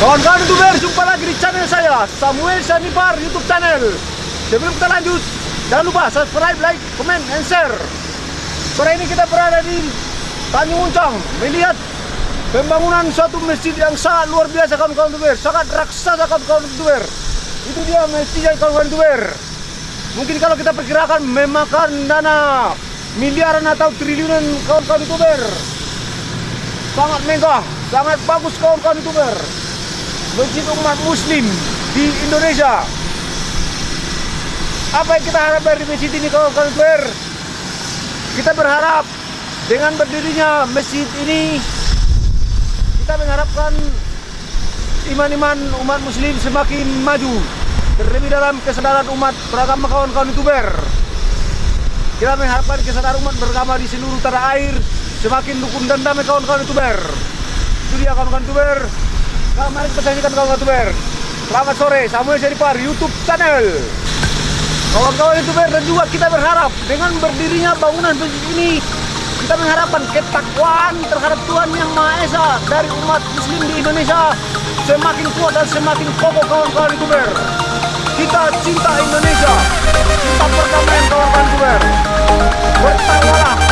Kawan-kawan youtuber, jumpa lagi di channel saya Samuel Sanipar YouTube channel. Sebelum kita lanjut, jangan lupa subscribe, like, comment, and share. Sore ini kita berada di Tanjung Uncang Melihat pembangunan suatu masjid yang sangat luar biasa kawan-kawan youtuber Sangat raksasa kawan-kawan youtuber Itu dia masjidnya kawan-kawan youtuber Mungkin kalau kita perkirakan memakan dana miliaran atau triliunan kawan-kawan youtuber Sangat megah, sangat bagus kawan-kawan youtuber masjid umat muslim di Indonesia. Apa yang kita harap dari masjid ini kawan-kawan youtuber kita berharap dengan berdirinya masjid ini kita mengharapkan iman-iman umat muslim semakin maju. Terlebih dalam kesadaran umat beragama kawan-kawan youtuber. Kita mengharapkan kesadaran umat beragama di seluruh tanah air semakin rukun dan damai kawan-kawan youtuber. Itu dia kawan-kawan youtuber Kita saksikan kawan-kawan Selamat sore, Samuel Seripar YouTube channel. Kawan-kawan youtuber dan juga kita berharap Dengan berdirinya bangunan masjid ini Kita mengharapkan ketakwaan terhadap Tuhan Yang Maha Esa Dari umat muslim di Indonesia Semakin kuat dan semakin kokoh kawan-kawan youtuber Kita cinta Indonesia. Cinta perdamaian kawan-kawan youtuber Bertakwalah Dengan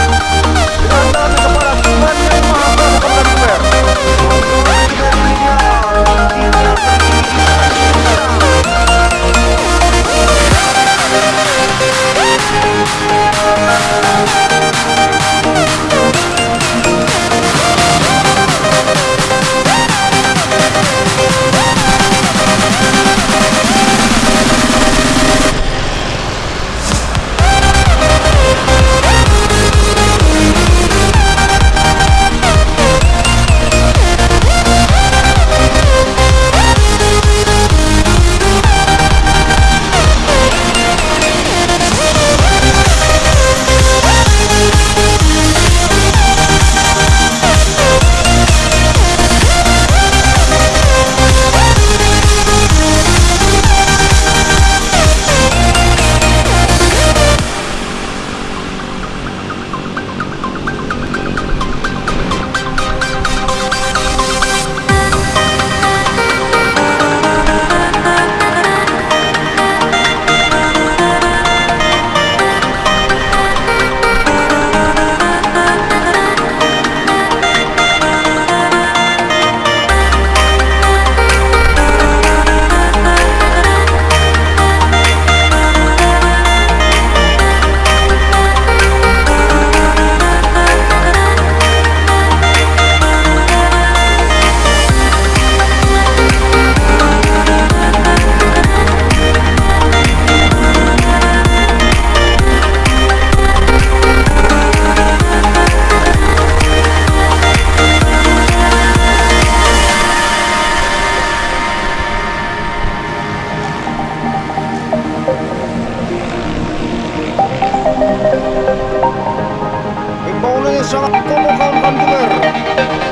Inbounding is Salah Komokan Bantuler.